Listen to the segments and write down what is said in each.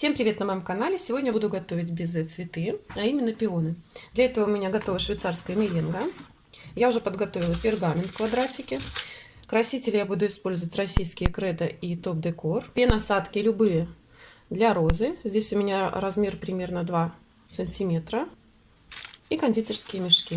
Всем привет на моем канале! Сегодня буду готовить безе цветы, а именно пионы. Для этого у меня готова швейцарская меренга. Я уже подготовила пергамент в квадратике. Красители я буду использовать российские кредо и топ декор. Две насадки любые для розы. Здесь у меня размер примерно 2 сантиметра. И кондитерские мешки.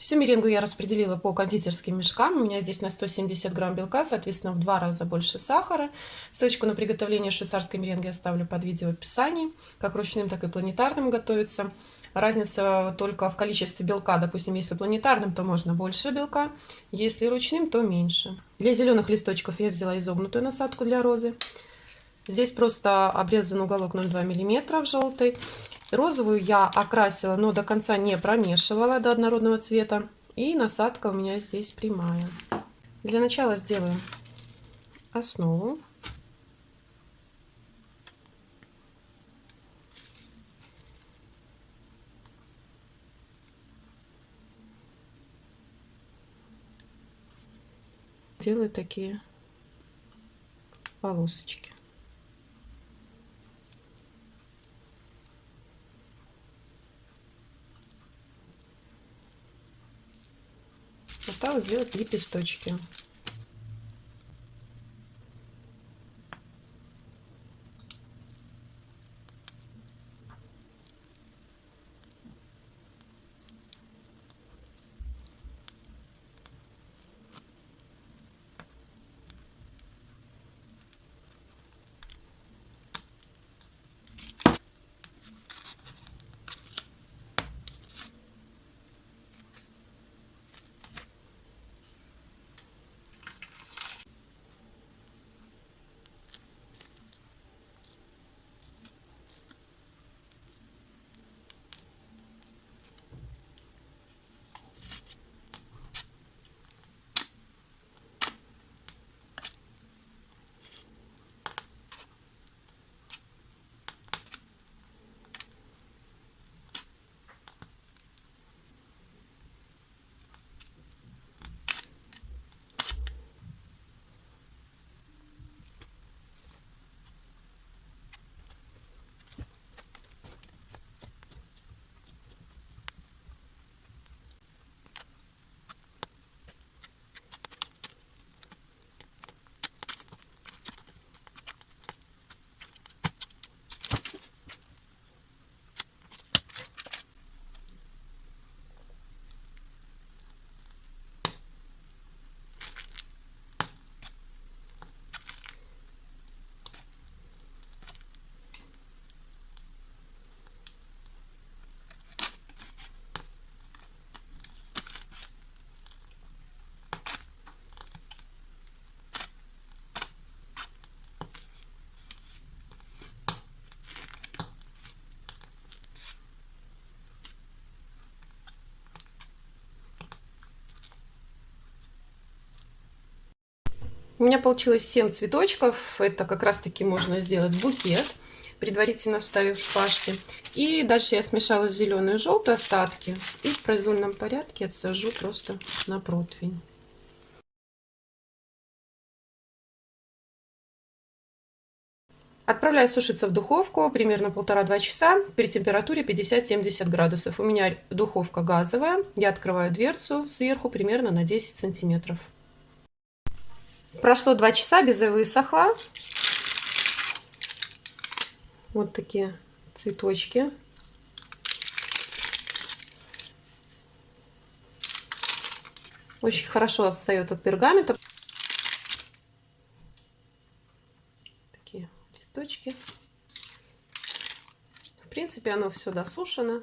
Всю меренгу я распределила по кондитерским мешкам. У меня здесь на 170 грамм белка, соответственно, в два раза больше сахара. Ссылочку на приготовление швейцарской меренги оставлю под видео в описании. Как ручным, так и планетарным готовится. Разница только в количестве белка. Допустим, если планетарным, то можно больше белка. Если ручным, то меньше. Для зеленых листочков я взяла изогнутую насадку для розы. Здесь просто обрезан уголок 0,2 мм в желтый. Розовую я окрасила, но до конца не промешивала до однородного цвета. И насадка у меня здесь прямая. Для начала сделаю основу. Делаю такие полосочки. Осталось сделать лепесточки. У меня получилось 7 цветочков. Это как раз таки можно сделать букет, предварительно вставив шпажки. И дальше я смешала зеленую и желтую остатки. И в произвольном порядке отсажу просто на противень. Отправляю сушиться в духовку примерно полтора-два часа при температуре 50-70 градусов. У меня духовка газовая. Я открываю дверцу сверху примерно на 10 сантиметров. Прошло два часа, безе высохла. Вот такие цветочки. Очень хорошо отстает от пергамента. Такие листочки. В принципе, оно все досушено.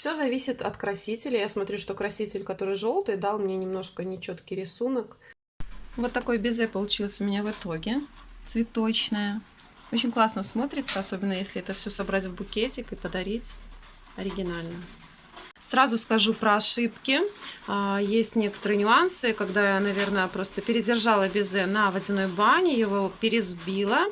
Все зависит от красителя. Я смотрю, что краситель, который желтый, дал мне немножко нечеткий рисунок. Вот такой безе получился у меня в итоге. Цветочная. Очень классно смотрится, особенно если это все собрать в букетик и подарить. Оригинально. Сразу скажу про ошибки. А, есть некоторые нюансы, когда я, наверное, просто передержала безе на водяной бане, его пересбила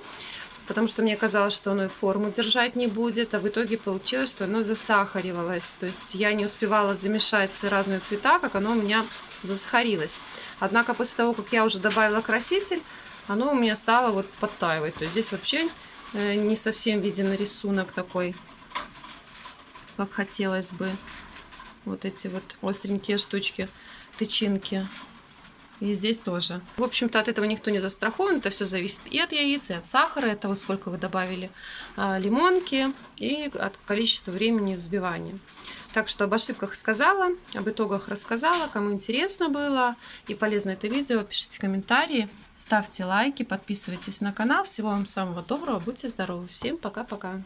потому что мне казалось, что оно и форму держать не будет, а в итоге получилось, что оно засахаривалось. То есть я не успевала замешать разные цвета, как оно у меня засахарилось. Однако после того, как я уже добавила краситель, оно у меня стало вот подтаивать. То есть здесь вообще э, не совсем виден рисунок такой, как хотелось бы. Вот эти вот остренькие штучки, тычинки. И здесь тоже. В общем-то, от этого никто не застрахован. Это все зависит и от яиц, и от сахара, и от того, сколько вы добавили а, лимонки, и от количества времени взбивания. Так что об ошибках сказала, об итогах рассказала. Кому интересно было и полезно это видео, пишите комментарии, ставьте лайки, подписывайтесь на канал. Всего вам самого доброго, будьте здоровы. Всем пока-пока.